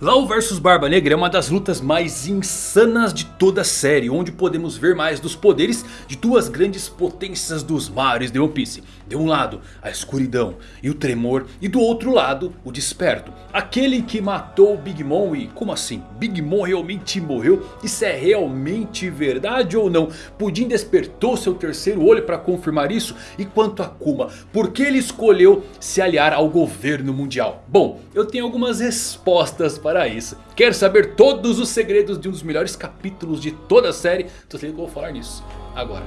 Lau vs Barba Negra é uma das lutas mais insanas de toda a série. Onde podemos ver mais dos poderes de duas grandes potências dos mares de One Piece. De um lado a escuridão e o tremor. E do outro lado o desperto. Aquele que matou Big Mom e como assim? Big Mom realmente morreu? Isso é realmente verdade ou não? Pudim despertou seu terceiro olho para confirmar isso? E quanto a Kuma? Por que ele escolheu se aliar ao governo mundial? Bom, eu tenho algumas respostas para para isso. Quer saber todos os segredos de um dos melhores capítulos de toda a série? Então se que eu vou falar nisso agora.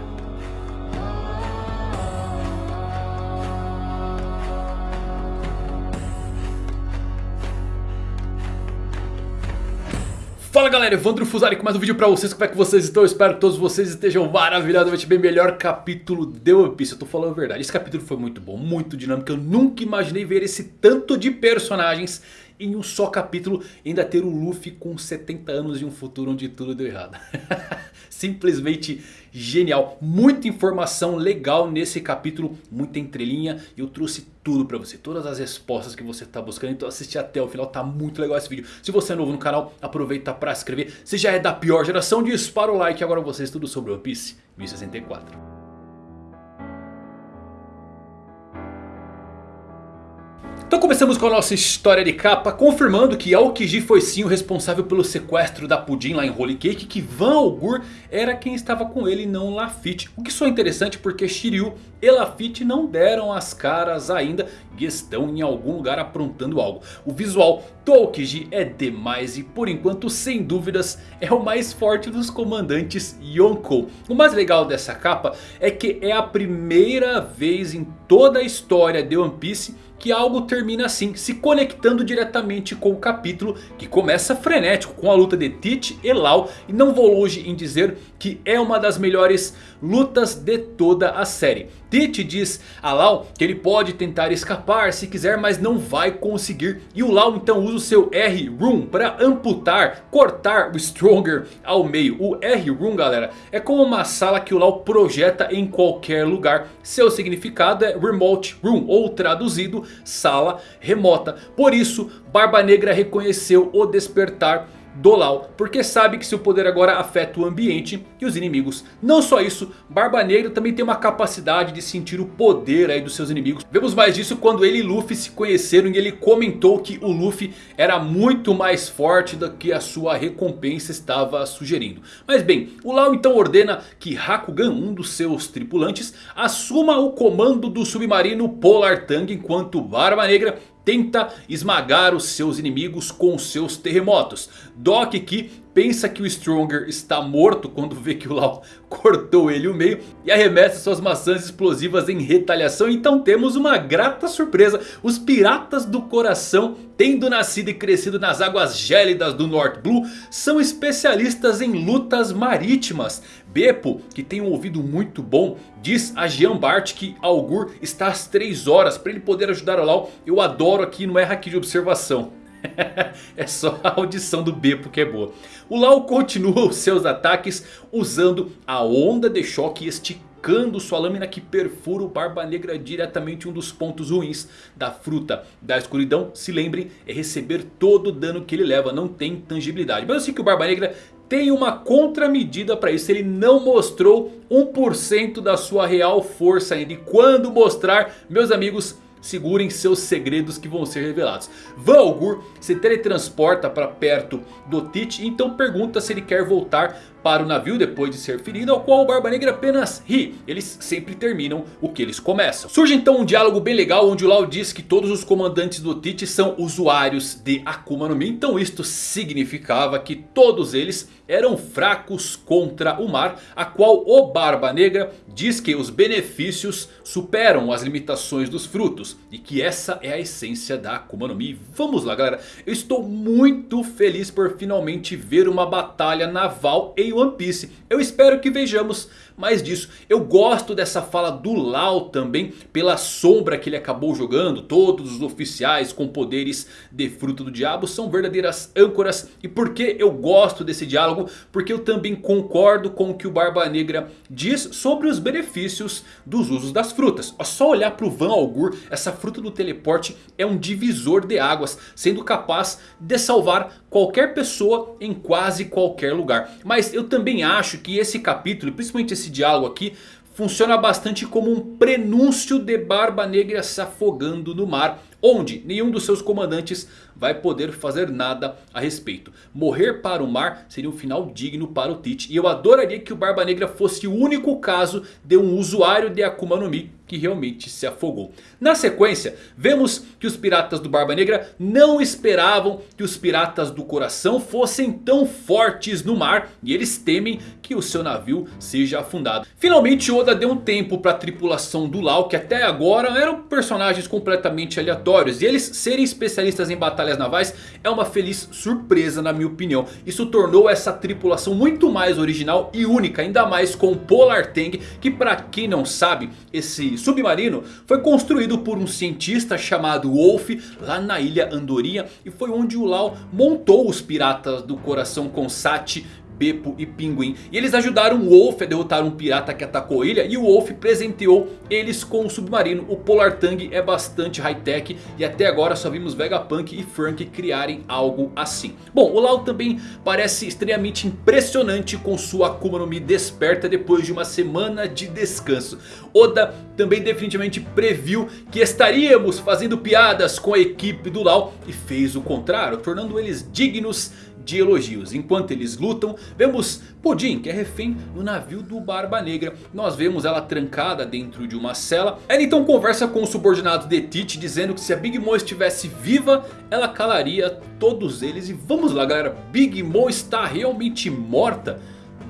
Fala galera, Evandro Fusari com mais um vídeo pra vocês, como é que vocês estão? Eu espero que todos vocês estejam maravilhosamente bem, melhor capítulo de One Piece, eu tô falando a verdade, esse capítulo foi muito bom, muito dinâmico, eu nunca imaginei ver esse tanto de personagens em um só capítulo ainda ter o Luffy com 70 anos e um futuro onde tudo deu errado. Simplesmente genial. Muita informação legal nesse capítulo, muita entrelinha. E eu trouxe tudo pra você, todas as respostas que você tá buscando. Então assiste até o final, tá muito legal esse vídeo. Se você é novo no canal, aproveita pra se inscrever. Se já é da pior geração, dispara o like. Agora vocês tudo sobre One Piece 1064. Então começamos com a nossa história de capa confirmando que Aokiji foi sim o responsável pelo sequestro da Pudim lá em Holy Cake. Que Van Augur era quem estava com ele e não Lafitte. O que só é interessante porque Shiryu e Lafitte não deram as caras ainda e estão em algum lugar aprontando algo. O visual do Aokiji é demais e por enquanto sem dúvidas é o mais forte dos comandantes Yonkou. O mais legal dessa capa é que é a primeira vez em toda a história de One Piece que algo termina assim, se conectando diretamente com o capítulo que começa frenético com a luta de Teach e Lau. E não vou longe em dizer que é uma das melhores lutas de toda a série. Teach diz a Lau que ele pode tentar escapar se quiser, mas não vai conseguir. E o Lau então usa o seu R-Room para amputar, cortar o Stronger ao meio. O R-Room galera é como uma sala que o Lau projeta em qualquer lugar. Seu significado é Remote Room ou traduzido sala remota. Por isso Barba Negra reconheceu o despertar do Lau, porque sabe que seu poder agora afeta o ambiente e os inimigos. Não só isso, Barba Negra também tem uma capacidade de sentir o poder aí dos seus inimigos. Vemos mais disso quando ele e Luffy se conheceram e ele comentou que o Luffy era muito mais forte do que a sua recompensa estava sugerindo. Mas bem, o Lau então ordena que Hakugan, um dos seus tripulantes, assuma o comando do submarino Polar Tang enquanto Barba Negra tenta esmagar os seus inimigos com seus terremotos. Doc que pensa que o Stronger está morto quando vê que o Lau cortou ele o meio e arremessa suas maçãs explosivas em retaliação. Então temos uma grata surpresa. Os piratas do coração, tendo nascido e crescido nas águas gélidas do North Blue, são especialistas em lutas marítimas. Beppo, que tem um ouvido muito bom, diz a Jean Bart que Algur está às 3 horas para ele poder ajudar o Lau. Eu adoro aqui, não erra aqui de observação. é só a audição do Beppo que é boa. O Lau continua os seus ataques usando a onda de choque esticando sua lâmina que perfura o Barba Negra diretamente um dos pontos ruins da fruta da escuridão. Se lembrem, é receber todo o dano que ele leva, não tem tangibilidade. Mas eu sei que o Barba Negra tem uma contramedida para isso. Ele não mostrou 1% da sua real força ainda. E quando mostrar, meus amigos, segurem seus segredos que vão ser revelados. Valgur se teletransporta para perto do Tite. Então pergunta se ele quer voltar para o navio depois de ser ferido, ao qual o Barba Negra apenas ri. Eles sempre terminam o que eles começam. Surge então um diálogo bem legal onde o Lau diz que todos os comandantes do Tite são usuários de Akuma no Mi. Então isto significava que todos eles eram fracos contra o mar, a qual o Barba Negra diz que os benefícios superam as limitações dos frutos. E que essa é a essência da Akuma no Mi. Vamos lá galera, eu estou muito feliz por finalmente ver uma batalha naval em One Piece. Eu espero que vejamos mais disso. Eu gosto dessa fala do Lau também, pela sombra que ele acabou jogando. Todos os oficiais com poderes de fruto do diabo são verdadeiras âncoras. E por que eu gosto desse diálogo? Porque eu também concordo com o que o Barba Negra diz sobre os benefícios dos usos das frutas. É só olhar para o Van Algur, essa fruta do teleporte é um divisor de águas, sendo capaz de salvar qualquer pessoa em quase qualquer lugar. Mas eu também acho que esse capítulo, principalmente esse diálogo aqui, funciona bastante como um prenúncio de Barba Negra se afogando no mar. Onde nenhum dos seus comandantes vai poder fazer nada a respeito. Morrer para o mar seria um final digno para o Tite. E eu adoraria que o Barba Negra fosse o único caso de um usuário de Akuma no Mi que realmente se afogou. Na sequência, vemos que os piratas do Barba Negra não esperavam que os piratas do coração fossem tão fortes no mar. E eles temem que o seu navio seja afundado. Finalmente Oda deu um tempo para a tripulação do Lau, que até agora eram personagens completamente aleatórios. E eles serem especialistas em batalhas navais é uma feliz surpresa na minha opinião. Isso tornou essa tripulação muito mais original e única. Ainda mais com Polar Tang, que para quem não sabe, esse submarino foi construído por um cientista chamado Wolf lá na ilha Andorinha. E foi onde o Lau montou os piratas do coração com Sati, Beppo e Pinguim. E eles ajudaram o Wolf a derrotar um pirata que atacou a ilha. E o Wolf presenteou eles com um submarino. O Polar Tang é bastante high-tech. E até agora só vimos Vegapunk e Frank criarem algo assim. Bom, o Lau também parece extremamente impressionante com sua Akuma no Mi desperta depois de uma semana de descanso. Oda também definitivamente previu que estaríamos fazendo piadas com a equipe do Lau. E fez o contrário, tornando eles dignos de elogios. Enquanto eles lutam, vemos Pudim, que é refém no navio do Barba Negra. Nós vemos ela trancada dentro de uma cela. Ela então conversa com o subordinado de Tite, dizendo que se a Big Mom estivesse viva, ela calaria todos eles. E vamos lá galera, Big Mom está realmente morta?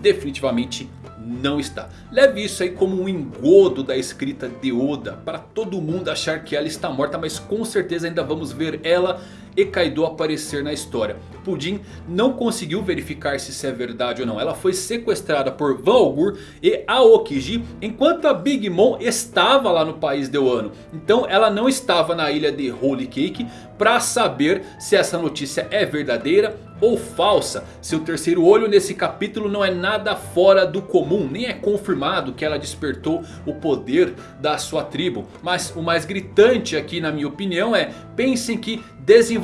Definitivamente não está. Leve isso aí como um engodo da escrita de Oda. Para todo mundo achar que ela está morta. Mas com certeza ainda vamos ver ela e Kaido aparecer na história. Pudim não conseguiu verificar se isso é verdade ou não. Ela foi sequestrada por Van Algur e Aokiji enquanto a Big Mom estava lá no país de Wano. Então ela não estava na ilha de Holy Cake para saber se essa notícia é verdadeira ou falsa. Seu terceiro olho nesse capítulo não é nada fora do comum. Nem é confirmado que ela despertou o poder da sua tribo. Mas o mais gritante aqui na minha opinião é... Pensem que desenvolvimento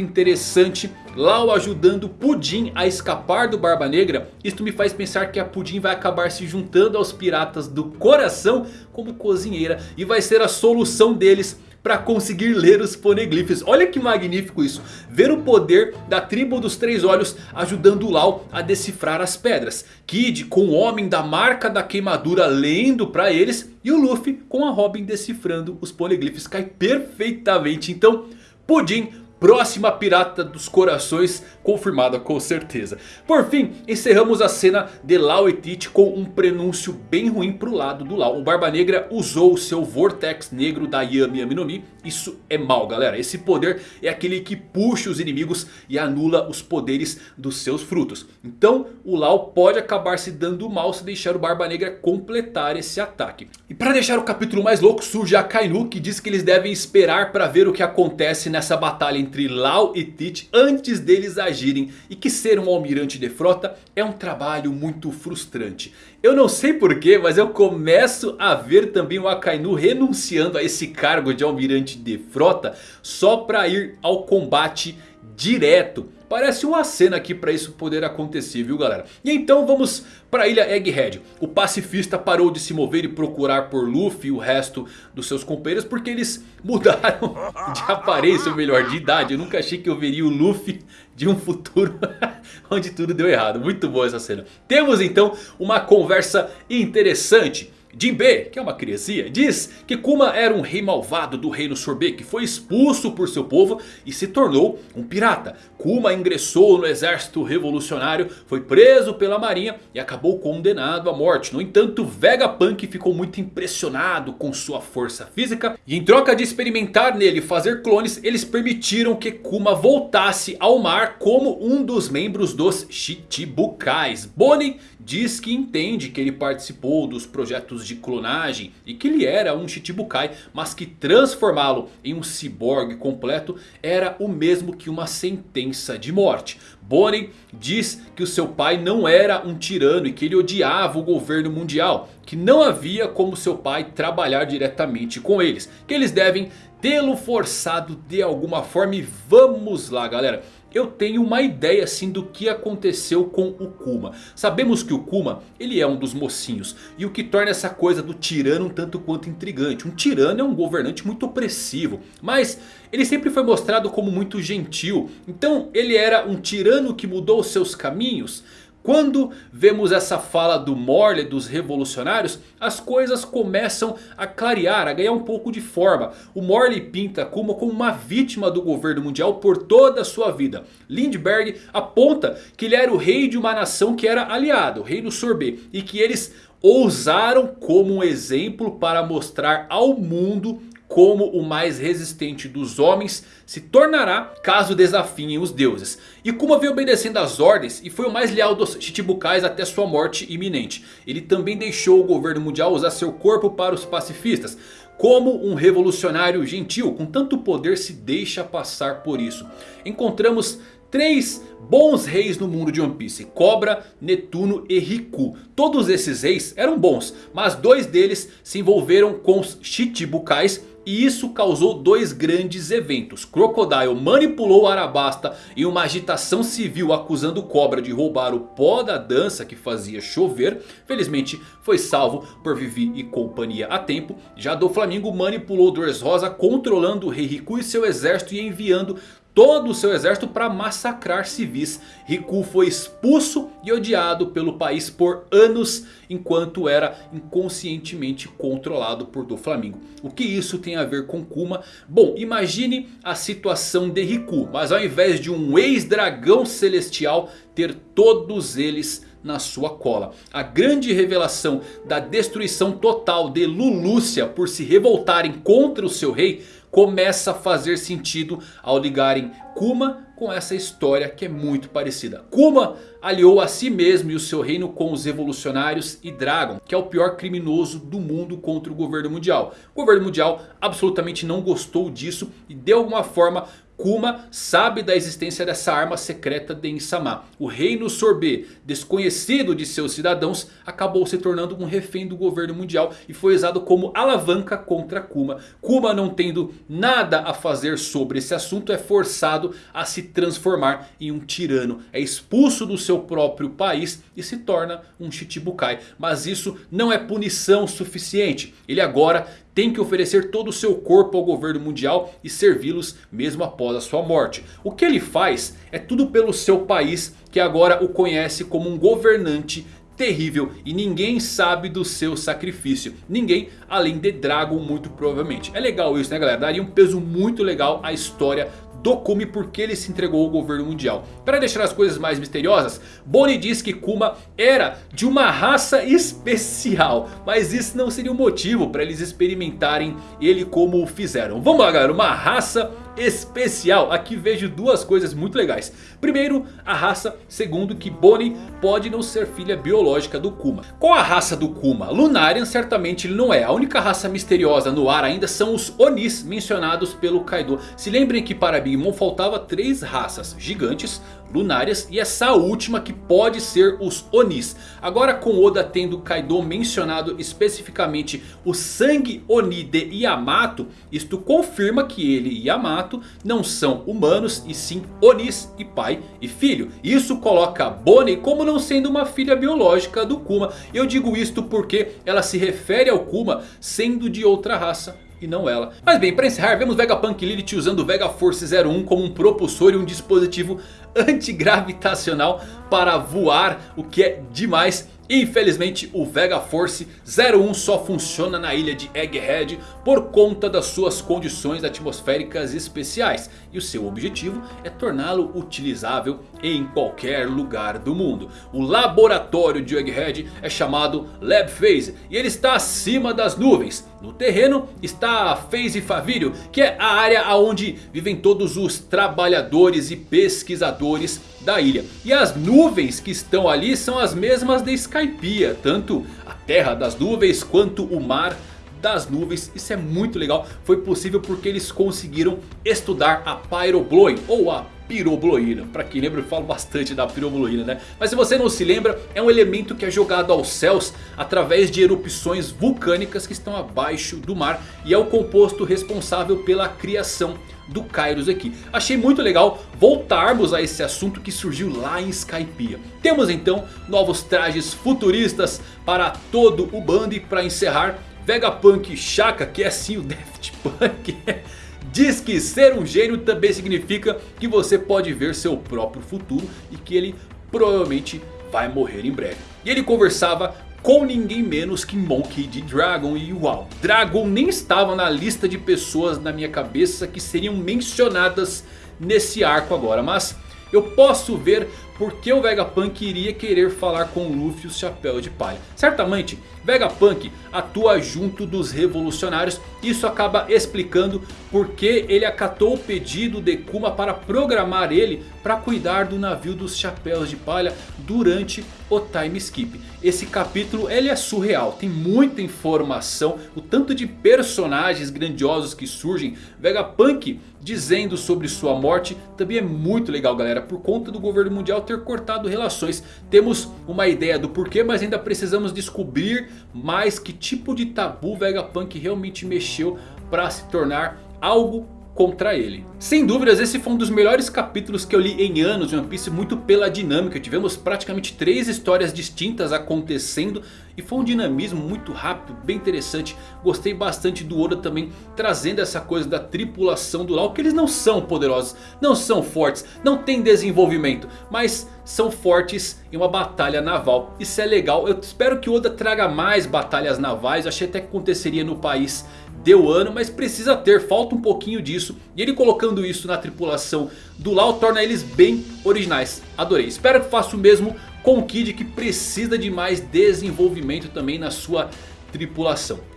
interessante. Lau ajudando Pudim a escapar do Barba Negra. Isto me faz pensar que a Pudim vai acabar se juntando aos piratas do coração como cozinheira. E vai ser a solução deles para conseguir ler os poneglyphs. Olha que magnífico isso. Ver o poder da tribo dos três olhos ajudando Lau a decifrar as pedras. Kid com o homem da marca da queimadura lendo para eles. E o Luffy com a Robin decifrando os poneglyphs. Cai perfeitamente. Então Pudim próxima pirata dos corações confirmada com certeza. Por fim, encerramos a cena de Lau e Tite com um prenúncio bem ruim pro lado do Lau. O Barba Negra usou o seu Vortex Negro da Yami Yami no Mi. Isso é mal galera. Esse poder é aquele que puxa os inimigos e anula os poderes dos seus frutos. Então o Lau pode acabar se dando mal se deixar o Barba Negra completar esse ataque. E para deixar o capítulo mais louco surge a Kainu que diz que eles devem esperar para ver o que acontece nessa batalha entre entre Lau e Tite antes deles agirem. E que ser um almirante de frota é um trabalho muito frustrante. Eu não sei porquê, mas eu começo a ver também o Akainu renunciando a esse cargo de almirante de frota só para ir ao combate direto. Parece uma cena aqui para isso poder acontecer, viu galera? E então vamos para a ilha Egghead. O pacifista parou de se mover e procurar por Luffy e o resto dos seus companheiros. Porque eles mudaram de aparência, ou melhor, de idade. Eu nunca achei que eu veria o Luffy de um futuro onde tudo deu errado. Muito boa essa cena. Temos então uma conversa interessante Jinbe, que é uma criancinha, diz que Kuma era um rei malvado do reino Sorbet que foi expulso por seu povo e se tornou um pirata. Kuma ingressou no exército revolucionário, foi preso pela marinha e acabou condenado à morte. No entanto, Vegapunk ficou muito impressionado com sua força física e em troca de experimentar nele e fazer clones, eles permitiram que Kuma voltasse ao mar como um dos membros dos Chichibukais. Bonnie diz que entende que ele participou dos projetos de clonagem e que ele era um Chichibukai, mas que transformá-lo em um ciborgue completo era o mesmo que uma sentença de morte. Bonnie diz que o seu pai não era um tirano e que ele odiava o governo mundial, que não havia como seu pai trabalhar diretamente com eles, que eles devem tê-lo forçado de alguma forma e vamos lá galera eu tenho uma ideia assim do que aconteceu com o Kuma. Sabemos que o Kuma ele é um dos mocinhos. E o que torna essa coisa do tirano um tanto quanto intrigante. Um tirano é um governante muito opressivo. Mas ele sempre foi mostrado como muito gentil. Então ele era um tirano que mudou seus caminhos? Quando vemos essa fala do Morley dos revolucionários, as coisas começam a clarear, a ganhar um pouco de forma. O Morley pinta Kuma como uma vítima do governo mundial por toda a sua vida. Lindbergh aponta que ele era o rei de uma nação que era aliado, o reino Sorbet. E que eles ousaram como um exemplo para mostrar ao mundo como o mais resistente dos homens se tornará caso desafiem os deuses. E Kuma veio obedecendo às ordens e foi o mais leal dos Chichibukais até sua morte iminente. Ele também deixou o governo mundial usar seu corpo para os pacifistas. Como um revolucionário gentil com tanto poder se deixa passar por isso. Encontramos três bons reis no mundo de One Piece. Cobra, Netuno e Riku. Todos esses reis eram bons. Mas dois deles se envolveram com os Chichibukais e isso causou dois grandes eventos. Crocodile manipulou Arabasta em uma agitação civil acusando Cobra de roubar o pó da dança que fazia chover. Felizmente foi salvo por Vivi e companhia a tempo. Já do Flamengo manipulou Dressrosa controlando o Rei Riku e seu exército e enviando todo o seu exército para massacrar civis. Riku foi expulso e odiado pelo país por anos enquanto era inconscientemente controlado por Doflamingo. O que isso tem a ver com Kuma? Bom, imagine a situação de Riku, mas ao invés de um ex-dragão celestial ter todos eles na sua cola. A grande revelação da destruição total de Lulúcia por se revoltarem contra o seu rei começa a fazer sentido ao ligarem Kuma com essa história que é muito parecida. Kuma aliou a si mesmo e o seu reino com os revolucionários e Dragon, que é o pior criminoso do mundo contra o governo mundial. O governo mundial absolutamente não gostou disso e de alguma forma Kuma sabe da existência dessa arma secreta de Insama. O reino Sorbet, desconhecido de seus cidadãos, acabou se tornando um refém do governo mundial e foi usado como alavanca contra Kuma. Kuma não tendo nada a fazer sobre esse assunto é forçado a se transformar em um tirano. É expulso do seu próprio país e se torna um Chichibukai. Mas isso não é punição suficiente. Ele agora tem que oferecer todo o seu corpo ao governo mundial e servi-los mesmo após a sua morte. O que ele faz é tudo pelo seu país que agora o conhece como um governante terrível e ninguém sabe do seu sacrifício. Ninguém além de Dragon muito provavelmente. É legal isso né galera? Daria um peso muito legal à história do Kuma porque ele se entregou ao governo mundial. Para deixar as coisas mais misteriosas, Bonnie diz que Kuma era de uma raça especial. Mas isso não seria o um motivo para eles experimentarem ele como o fizeram. Vamos lá galera, uma raça especial. Aqui vejo duas coisas muito legais. Primeiro, a raça. Segundo, que Bonnie pode não ser filha biológica do Kuma. Qual a raça do Kuma? Lunarian certamente ele não é. A única raça misteriosa no ar ainda são os Onis mencionados pelo Kaido. Se lembrem que para Big Mom faltava três raças gigantes, lunárias e essa última que pode ser os Onis. Agora com Oda tendo Kaido mencionado especificamente o sangue Oni de Yamato, isto confirma que ele e Yamato não são humanos e sim Onis e pai e filho. Isso coloca Bonnie como não sendo uma filha biológica do Kuma. Eu digo isto porque ela se refere ao Kuma sendo de outra raça e não ela. Mas bem, para encerrar, vemos Vegapunk Lilith usando o Vega Force 01 como um propulsor e um dispositivo antigravitacional para voar, o que é demais. Infelizmente o Vega Force 01 só funciona na ilha de Egghead por conta das suas condições atmosféricas especiais. E o seu objetivo é torná-lo utilizável em qualquer lugar do mundo. O laboratório de Egghead é chamado Lab Phase e ele está acima das nuvens. No terreno está a Phase Favírio, que é a área onde vivem todos os trabalhadores e pesquisadores da ilha. E as nuvens que estão ali são as mesmas de Skypiea, tanto a terra das nuvens quanto o mar das nuvens. Isso é muito legal. Foi possível porque eles conseguiram estudar a Pyrobloin ou a pirobloína. Para quem lembra eu falo bastante da pirobloína né. Mas se você não se lembra é um elemento que é jogado aos céus através de erupções vulcânicas que estão abaixo do mar. E é o composto responsável pela criação do Kairos aqui. Achei muito legal voltarmos a esse assunto que surgiu lá em Skypiea. Temos então novos trajes futuristas para todo o bando e para encerrar Vegapunk Shaka que é sim o Daft Punk Diz que ser um gênio também significa que você pode ver seu próprio futuro e que ele provavelmente vai morrer em breve. E ele conversava com ninguém menos que Monkey D. Dragon. E uau, Dragon nem estava na lista de pessoas na minha cabeça que seriam mencionadas nesse arco agora. Mas eu posso ver porque o Vegapunk iria querer falar com Luffy o Chapéu de Palha. Certamente Vegapunk atua junto dos revolucionários. Isso acaba explicando porque ele acatou o pedido de Kuma para programar ele para cuidar do navio dos Chapéus de Palha durante o time skip. Esse capítulo ele é surreal, tem muita informação, o tanto de personagens grandiosos que surgem. Vegapunk dizendo sobre sua morte também é muito legal galera. Por conta do governo mundial ter cortado relações. Temos uma ideia do porquê mas ainda precisamos descobrir mais que tipo de tabu Vegapunk realmente mexeu para se tornar algo contra ele. Sem dúvidas esse foi um dos melhores capítulos que eu li em anos de One Piece. Muito pela dinâmica. Tivemos praticamente três histórias distintas acontecendo. E foi um dinamismo muito rápido, bem interessante. Gostei bastante do Oda também trazendo essa coisa da tripulação do Lau. Que eles não são poderosos, não são fortes, não tem desenvolvimento. Mas são fortes em uma batalha naval. Isso é legal. Eu espero que Oda traga mais batalhas navais. Eu achei até que aconteceria no país deu ano, mas precisa ter, falta um pouquinho disso. E ele colocando isso na tripulação do Lau torna eles bem originais. Adorei, espero que faça o mesmo com o Kid que precisa de mais desenvolvimento também na sua.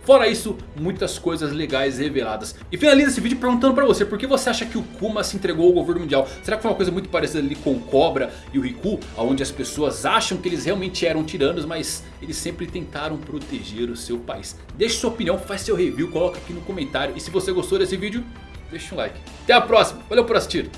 Fora isso, muitas coisas legais reveladas. E finaliza esse vídeo perguntando pra você, por que você acha que o Kuma se entregou ao governo mundial? Será que foi uma coisa muito parecida ali com o Cobra e o Riku? Onde as pessoas acham que eles realmente eram tiranos, mas eles sempre tentaram proteger o seu país. Deixe sua opinião, faz seu review, coloca aqui no comentário. E se você gostou desse vídeo, deixa um like. Até a próxima, valeu por assistir.